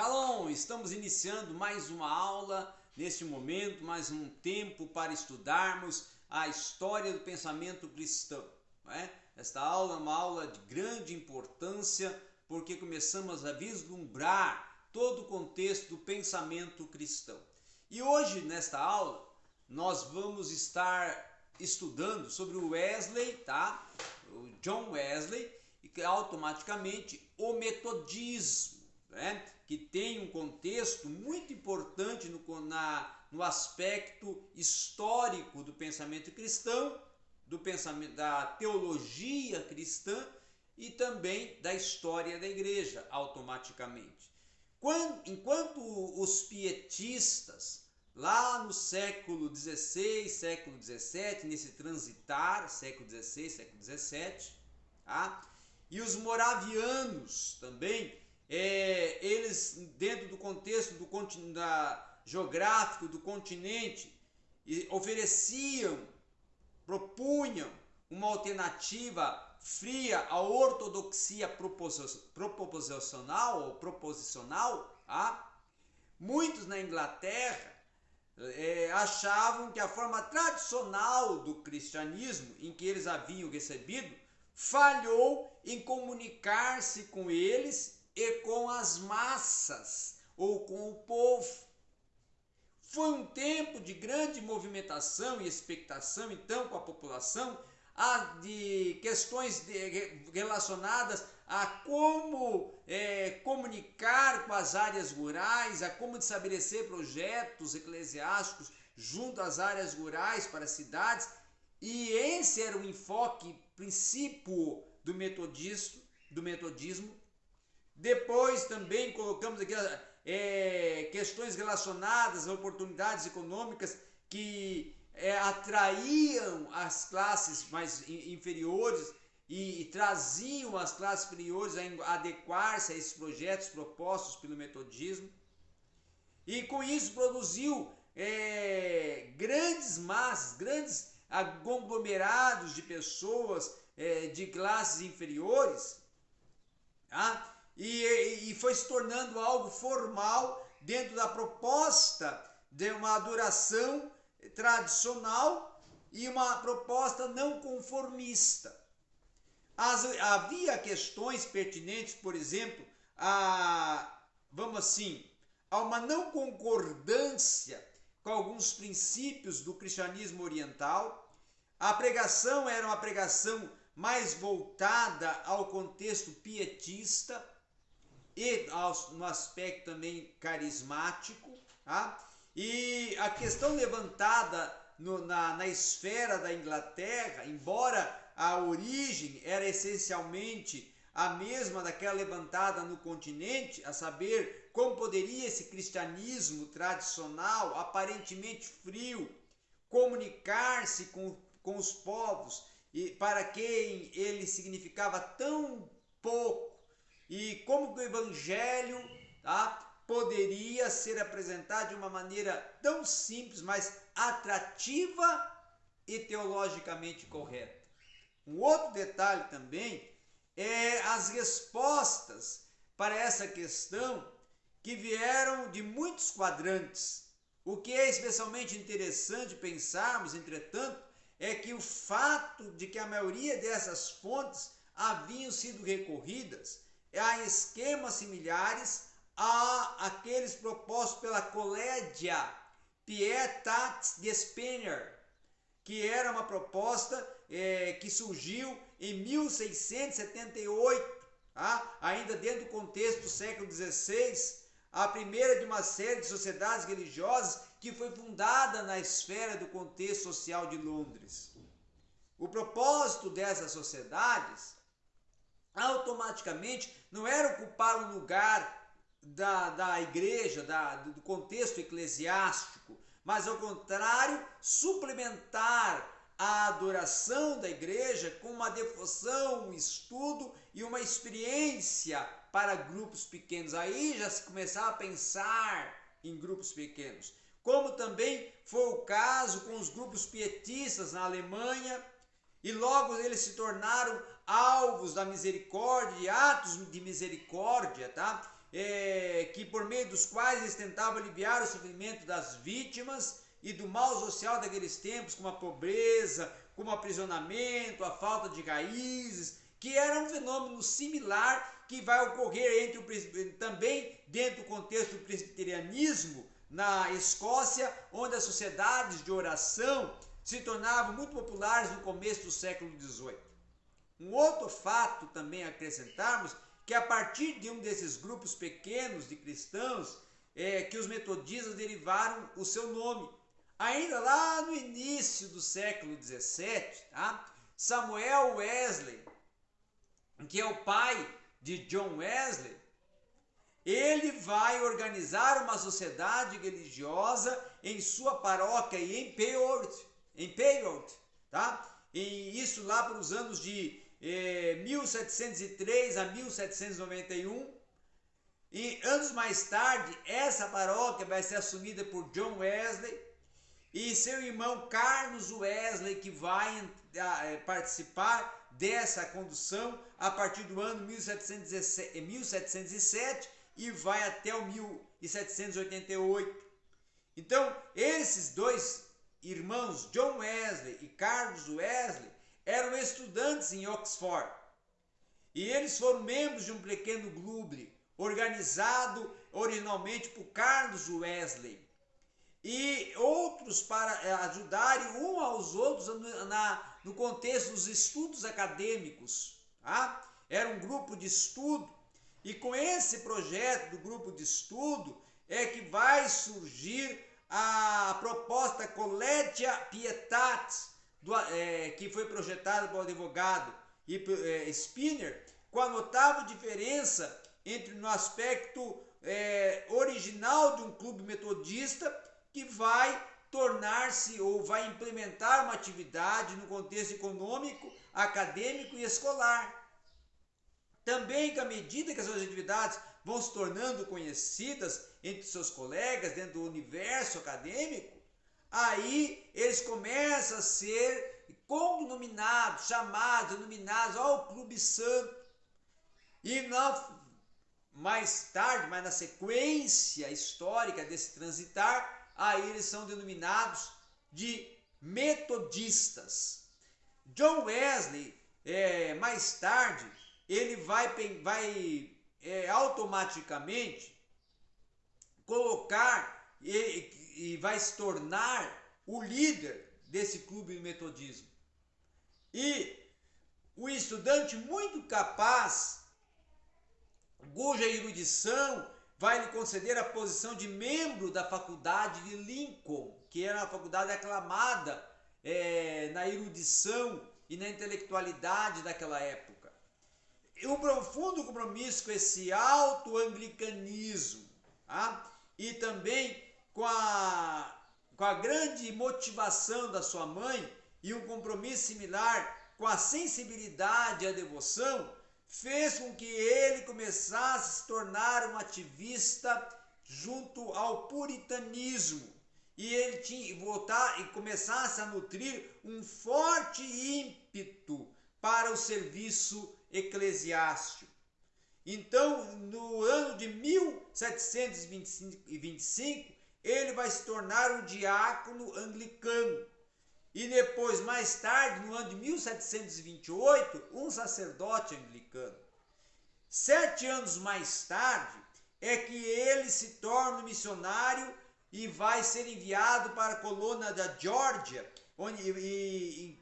Shalom! Estamos iniciando mais uma aula neste momento, mais um tempo para estudarmos a história do pensamento cristão. É? Esta aula é uma aula de grande importância porque começamos a vislumbrar todo o contexto do pensamento cristão. E hoje, nesta aula, nós vamos estar estudando sobre o Wesley, tá? O John Wesley, e automaticamente o metodismo né? que tem um contexto muito importante no, na, no aspecto histórico do pensamento cristão, do pensamento da teologia cristã e também da história da igreja, automaticamente. Quando, enquanto os pietistas, lá no século XVI, século XVII, nesse transitar, século XVI, século XVII, tá? e os moravianos também, é, eles, dentro do contexto do da, geográfico do continente, ofereciam, propunham uma alternativa fria à ortodoxia proposicional ou proposicional, tá? muitos na Inglaterra é, achavam que a forma tradicional do cristianismo em que eles haviam recebido falhou em comunicar-se com eles e com as massas ou com o povo. Foi um tempo de grande movimentação e expectação, então, com a população, de questões relacionadas a como é, comunicar com as áreas rurais, a como estabelecer projetos eclesiásticos junto às áreas rurais para as cidades. E esse era o enfoque, princípio do metodismo, do metodismo depois também colocamos aqui é, questões relacionadas a oportunidades econômicas que é, atraíam as classes mais inferiores e, e, traziam as classes superiores a adequar-se a esses projetos propostos pelo metodismo. E com isso produziu é, grandes massas, grandes conglomerados de pessoas é, de classes inferiores, tá? E, e foi se tornando algo formal dentro da proposta de uma adoração tradicional e uma proposta não conformista. As, havia questões pertinentes, por exemplo, a, vamos assim, a uma não concordância com alguns princípios do cristianismo oriental. A pregação era uma pregação mais voltada ao contexto pietista e no aspecto também carismático. Tá? E a questão levantada no, na, na esfera da Inglaterra, embora a origem era essencialmente a mesma daquela levantada no continente, a saber, como poderia esse cristianismo tradicional, aparentemente frio, comunicar-se com, com os povos e para quem ele significava tão pouco e como o evangelho tá, poderia ser apresentado de uma maneira tão simples, mas atrativa e teologicamente correta. Um outro detalhe também é as respostas para essa questão que vieram de muitos quadrantes. O que é especialmente interessante pensarmos, entretanto, é que o fato de que a maioria dessas fontes haviam sido recorridas a esquemas similares a aqueles propostos pela Collegia Pietat de Spener, que era uma proposta é, que surgiu em 1678, tá? ainda dentro do contexto do século XVI, a primeira de uma série de sociedades religiosas que foi fundada na esfera do contexto social de Londres. O propósito dessas sociedades automaticamente não era ocupar um lugar da, da igreja, da, do contexto eclesiástico, mas ao contrário, suplementar a adoração da igreja com uma devoção, um estudo e uma experiência para grupos pequenos. Aí já se começava a pensar em grupos pequenos. Como também foi o caso com os grupos pietistas na Alemanha, e logo eles se tornaram alvos da misericórdia, de atos de misericórdia, tá? é, que por meio dos quais eles tentavam aliviar o sofrimento das vítimas e do mal social daqueles tempos, como a pobreza, como o aprisionamento, a falta de raízes, que era um fenômeno similar que vai ocorrer entre o, também dentro do contexto do presbiterianismo na Escócia, onde as sociedades de oração se tornavam muito populares no começo do século XVIII. Um outro fato também acrescentarmos que a partir de um desses grupos pequenos de cristãos é que os metodistas derivaram o seu nome. Ainda lá no início do século XVII, tá? Samuel Wesley, que é o pai de John Wesley, ele vai organizar uma sociedade religiosa em sua paróquia em Peold, em Peold, tá? E isso lá para os anos de eh, 1703 a 1791. E anos mais tarde, essa paróquia vai ser assumida por John Wesley e seu irmão Carlos Wesley, que vai eh, participar dessa condução a partir do ano 1707, 1707 e vai até o 1788. Então, esses dois irmãos, John Wesley e Carlos Wesley, eram estudantes em Oxford. E eles foram membros de um pequeno clube organizado originalmente por Carlos Wesley. E outros para eh, ajudarem um aos outros na, no contexto dos estudos acadêmicos. Tá? Era um grupo de estudo e com esse projeto do grupo de estudo é que vai surgir a proposta Collegia Pietat, do, é, que foi projetada pelo advogado e, é, Spinner, com a notável diferença entre no aspecto é, original de um clube metodista que vai tornar-se ou vai implementar uma atividade no contexto econômico, acadêmico e escolar. Também que à medida que as suas atividades vão se tornando conhecidas entre seus colegas dentro do universo acadêmico, aí eles começam a ser cognominados, chamados, denominados ao Clube Santo. E na, mais tarde, mas na sequência histórica desse transitar, aí eles são denominados de metodistas. John Wesley, é, mais tarde, ele vai, vai é, automaticamente colocar e, vai se tornar o líder desse clube de metodismo. E o estudante muito capaz, cuja erudição vai lhe conceder a posição de membro da faculdade de Lincoln, que era uma faculdade aclamada é, na erudição e na intelectualidade daquela época um profundo compromisso com esse alto-anglicanismo tá? e também com a, com a grande motivação da sua mãe e um compromisso similar com a sensibilidade e a devoção, fez com que ele começasse a se tornar um ativista junto ao puritanismo e ele tinha voltar e começasse a nutrir um forte ímpeto para o serviço eclesiástico. Então, no ano de 1725, ele vai se tornar um diácono anglicano. E depois, mais tarde, no ano de 1728, um sacerdote anglicano. Sete anos mais tarde, é que ele se torna missionário e vai ser enviado para a colônia da Geórgia, onde,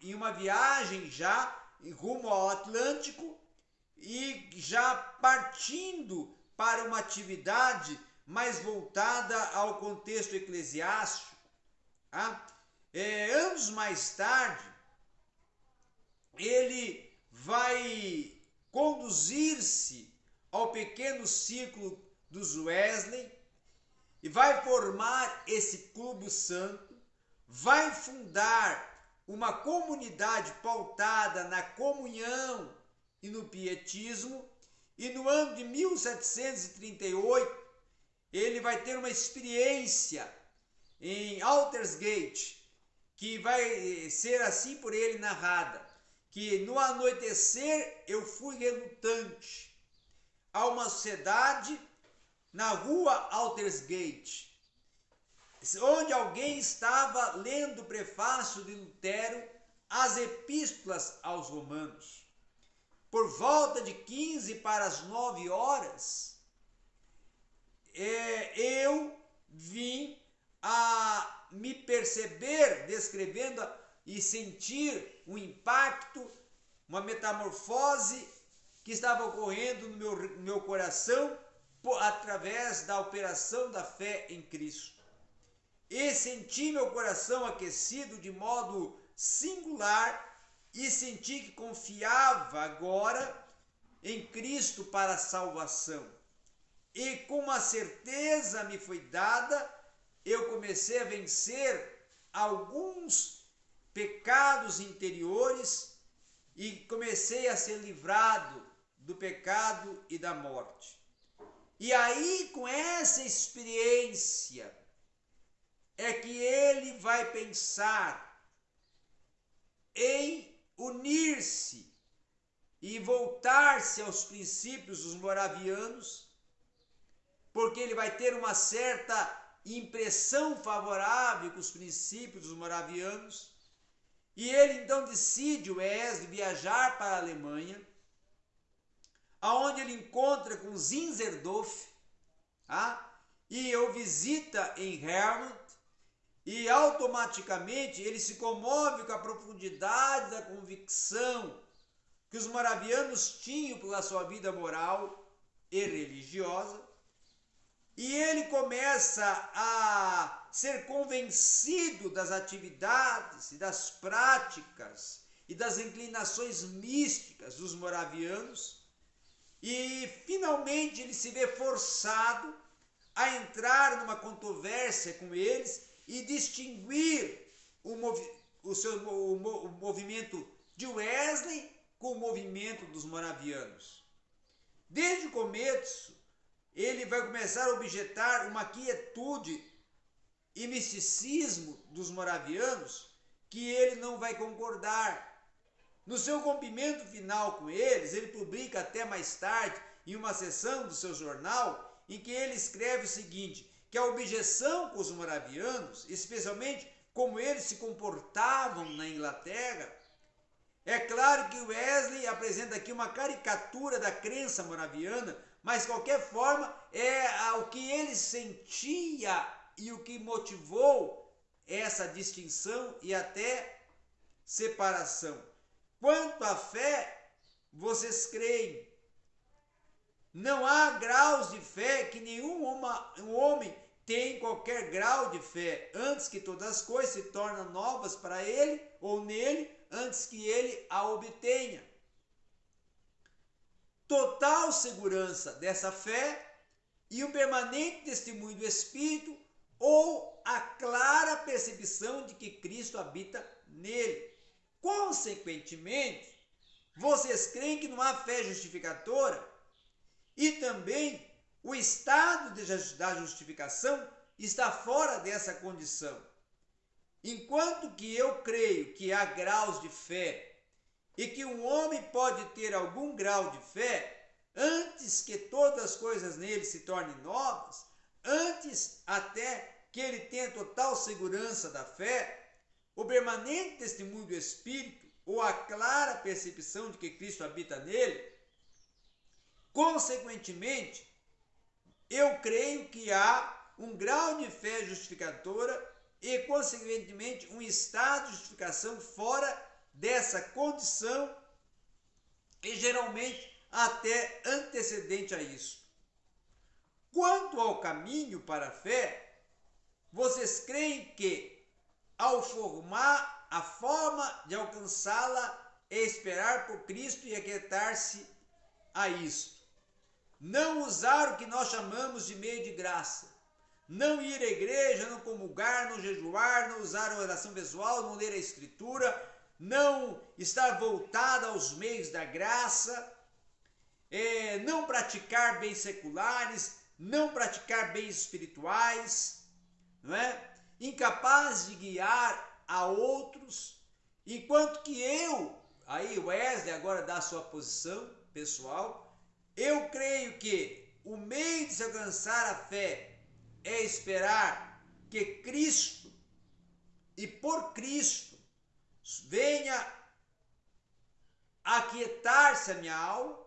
em uma viagem já rumo ao Atlântico e já partindo para uma atividade mais voltada ao contexto eclesiástico. Tá? É, anos mais tarde, ele vai conduzir-se ao pequeno círculo dos Wesley e vai formar esse clube santo, vai fundar uma comunidade pautada na comunhão e no pietismo, e no ano de 1738 ele vai ter uma experiência em Altersgate, que vai ser assim por ele narrada, que no anoitecer eu fui relutante a uma sociedade na rua Altersgate, onde alguém estava lendo o prefácio de Lutero às epístolas aos romanos. Por volta de 15 para as 9 horas, é, eu vim a me perceber descrevendo e sentir um impacto, uma metamorfose que estava ocorrendo no meu, meu coração através da operação da fé em Cristo. E senti meu coração aquecido de modo singular e senti que confiava agora em Cristo para a salvação. E com uma certeza me foi dada, eu comecei a vencer alguns pecados interiores e comecei a ser livrado do pecado e da morte. E aí, com essa experiência, é que ele vai pensar em unir-se e voltar-se aos princípios dos moravianos, porque ele vai ter uma certa impressão favorável com os princípios dos moravianos, e ele então decide, o viajar para a Alemanha, aonde ele encontra com Zinzerdorf, tá? e o visita em Hermann, e automaticamente ele se comove com a profundidade da convicção que os moravianos tinham pela sua vida moral e religiosa, e ele começa a ser convencido das atividades e das práticas e das inclinações místicas dos moravianos, e finalmente ele se vê forçado a entrar numa controvérsia com eles e distinguir o, movi o, seu, o, o movimento de Wesley com o movimento dos moravianos. Desde o começo, ele vai começar a objetar uma quietude e misticismo dos moravianos que ele não vai concordar. No seu rompimento final com eles, ele publica até mais tarde, em uma sessão do seu jornal, em que ele escreve o seguinte: que a objeção com os moravianos, especialmente como eles se comportavam na Inglaterra, é claro que Wesley apresenta aqui uma caricatura da crença moraviana, mas de qualquer forma é o que ele sentia e o que motivou essa distinção e até separação. Quanto à fé, vocês creem. Não há graus de fé que nenhum homem tem qualquer grau de fé, antes que todas as coisas se tornem novas para ele ou nele, antes que ele a obtenha. Total segurança dessa fé e o permanente testemunho do Espírito ou a clara percepção de que Cristo habita nele. Consequentemente, vocês creem que não há fé justificadora e também o estado da justificação está fora dessa condição. Enquanto que eu creio que há graus de fé e que um homem pode ter algum grau de fé antes que todas as coisas nele se tornem novas, antes até que ele tenha total segurança da fé, o permanente testemunho do Espírito ou a clara percepção de que Cristo habita nele, consequentemente, eu creio que há um grau de fé justificadora e, consequentemente, um estado de justificação fora dessa condição e geralmente até antecedente a isso. Quanto ao caminho para a fé, vocês creem que, ao formar a forma de alcançá-la, é esperar por Cristo e aquietar-se a isto não usar o que nós chamamos de meio de graça, não ir à igreja, não comungar, não jejuar, não usar a oração pessoal, não ler a escritura, não estar voltada aos meios da graça, é, não praticar bens seculares, não praticar bens espirituais, não é? incapaz de guiar a outros, enquanto que eu, aí Wesley agora dá sua posição pessoal, eu creio que o meio de se alcançar a fé é esperar que Cristo e por Cristo venha aquietar-se a minha alma,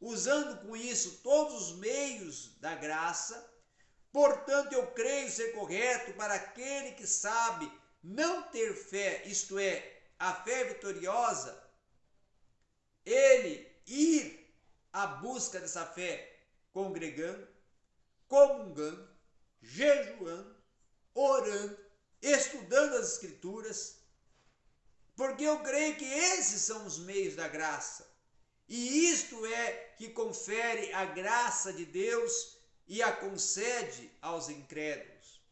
usando com isso todos os meios da graça. Portanto, eu creio ser correto para aquele que sabe não ter fé, isto é, a fé vitoriosa, ele ir à busca dessa fé congregando, comungando, jejuando, orando, estudando as Escrituras, porque eu creio que esses são os meios da graça. E isto é que confere a graça de Deus e a concede aos incrédulos.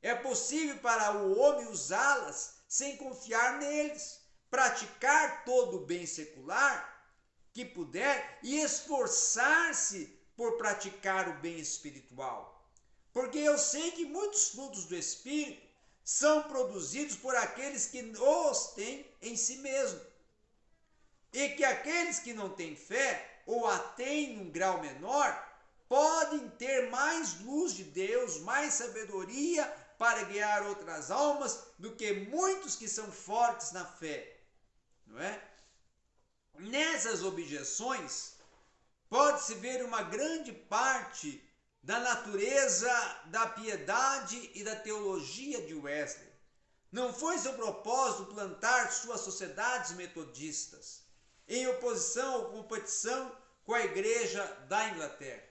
É possível para o homem usá-las sem confiar neles, praticar todo o bem secular que puder e esforçar-se por praticar o bem espiritual. Porque eu sei que muitos frutos do Espírito são produzidos por aqueles que os têm em si mesmo. E que aqueles que não têm fé ou a têm num grau menor podem ter mais luz de Deus, mais sabedoria para guiar outras almas do que muitos que são fortes na fé. Não é? Nessas objeções pode-se ver uma grande parte da natureza da piedade e da teologia de Wesley. Não foi seu propósito plantar suas sociedades metodistas em oposição ou competição com a igreja da Inglaterra.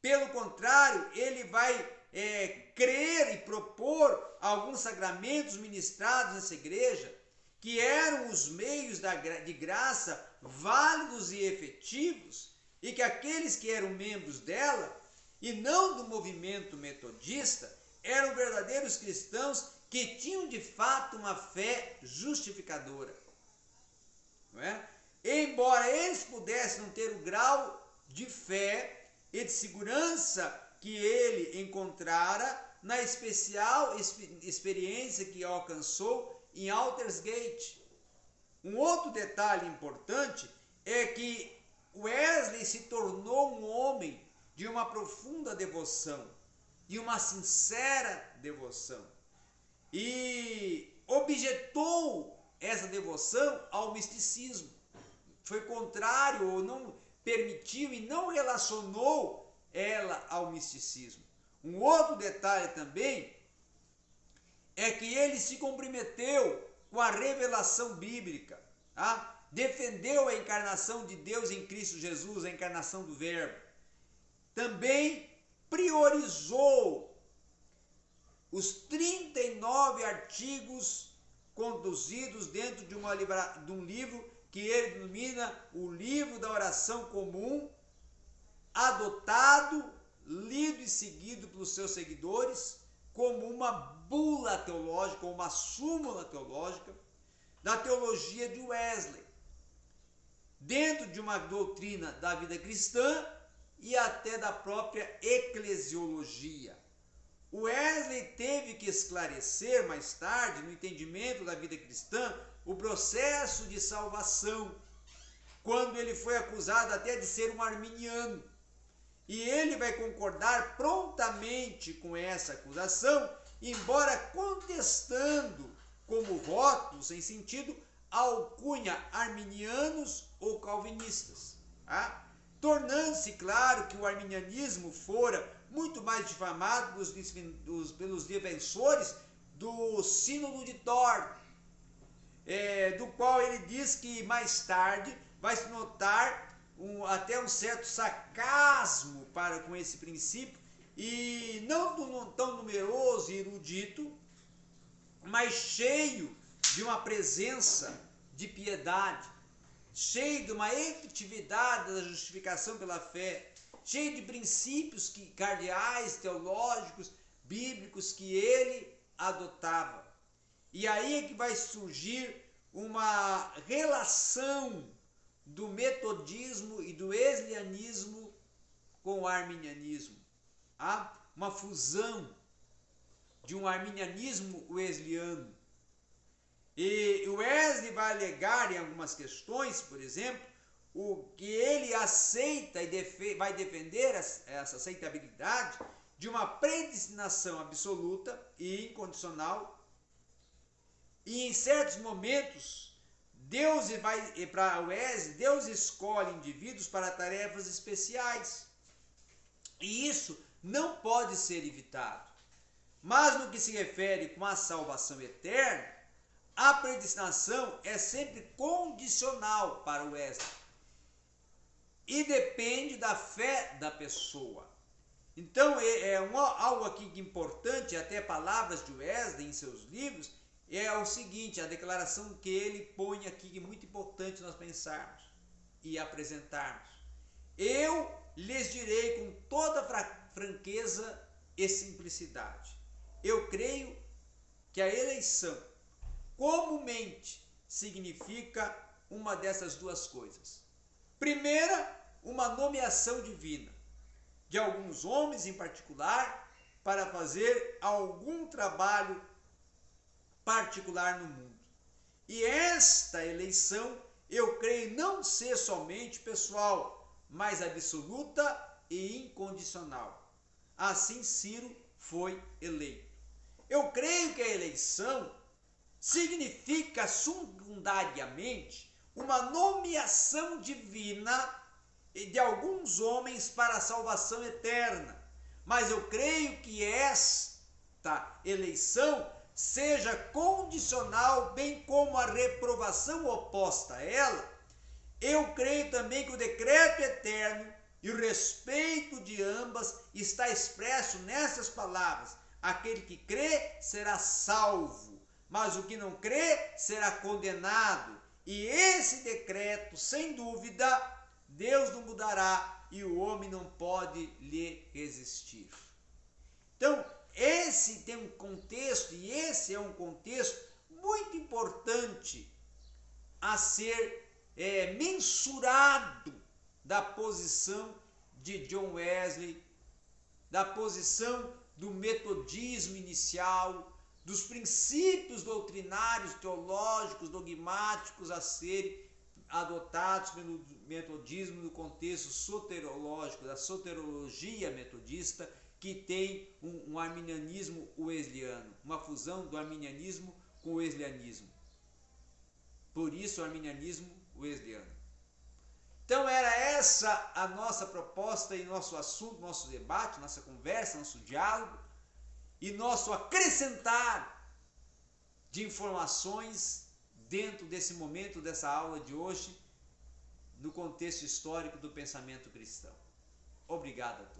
Pelo contrário, ele vai é, crer e propor alguns sacramentos ministrados nessa igreja que eram os meios da, de graça válidos e efetivos e que aqueles que eram membros dela e não do movimento metodista, eram verdadeiros cristãos que tinham de fato uma fé justificadora. Não é? Embora eles pudessem não ter o grau de fé e de segurança que ele encontrara na especial experiência que alcançou em Altersgate. Um outro detalhe importante é que Wesley se tornou um homem de uma profunda devoção, de uma sincera devoção. E objetou essa devoção ao misticismo. Foi contrário ou não permitiu e não relacionou ela ao misticismo. Um outro detalhe também é que ele se comprometeu com a revelação bíblica, tá? defendeu a encarnação de Deus em Cristo Jesus, a encarnação do Verbo também priorizou os 39 artigos conduzidos dentro de, uma, de um livro que ele denomina o livro da oração comum, adotado, lido e seguido pelos seus seguidores como uma bula teológica, uma súmula teológica da teologia de Wesley. Dentro de uma doutrina da vida cristã, e até da própria eclesiologia. Wesley teve que esclarecer mais tarde, no entendimento da vida cristã, o processo de salvação, quando ele foi acusado até de ser um arminiano. E ele vai concordar prontamente com essa acusação, embora contestando como voto, sem sentido, alcunha arminianos ou calvinistas. Tá? Tornando-se claro que o arminianismo fora muito mais difamado dos, dos, pelos defensores do Sínodo de Thor, é, do qual ele diz que mais tarde vai se notar um, até um certo sarcasmo para com esse princípio, e não tão numeroso e erudito, mas cheio de uma presença de piedade cheio de uma efetividade da justificação pela fé, cheio de princípios que, cardeais, teológicos, bíblicos que ele adotava. E aí é que vai surgir uma relação do metodismo e do eslianismo com o arminianismo. Há uma fusão de um arminianismo wesleyano e o Wesley vai alegar em algumas questões, por exemplo, o que ele aceita e vai defender essa aceitabilidade de uma predestinação absoluta e incondicional. E em certos momentos, Deus vai para o ESE, Deus escolhe indivíduos para tarefas especiais. E isso não pode ser evitado. Mas no que se refere com a salvação eterna, a predestinação é sempre condicional para o ESE e depende da fé da pessoa. Então, é, é um, algo aqui importante, até palavras de Wesley em seus livros, é o seguinte, a declaração que ele põe aqui, que é muito importante nós pensarmos e apresentarmos. Eu lhes direi com toda franqueza e simplicidade. Eu creio que a eleição comumente significa uma dessas duas coisas. Primeira, uma nomeação divina, de alguns homens em particular, para fazer algum trabalho particular no mundo. E esta eleição, eu creio não ser somente pessoal, mas absoluta e incondicional. Assim Ciro foi eleito. Eu creio que a eleição significa secundariamente uma nomeação divina de alguns homens para a salvação eterna. Mas eu creio que esta eleição seja condicional, bem como a reprovação oposta a ela. Eu creio também que o decreto eterno e o respeito de ambas está expresso nessas palavras: aquele que crê será salvo, mas o que não crê será condenado. E esse decreto, sem dúvida, Deus não mudará e o homem não pode lhe resistir. Então, esse tem um contexto, e esse é um contexto muito importante a ser é, mensurado da posição de John Wesley, da posição do metodismo inicial, dos princípios doutrinários, teológicos, dogmáticos a serem adotados pelo metodismo no contexto soterológico, da soterologia metodista, que tem um, um arminianismo wesleyano, uma fusão do arminianismo com o wesleyanismo. Por isso, o arminianismo wesleyano. Então, era essa a nossa proposta e nosso assunto, nosso debate, nossa conversa, nosso diálogo e nosso acrescentar de informações dentro desse momento, dessa aula de hoje, no contexto histórico do pensamento cristão. Obrigado a todos.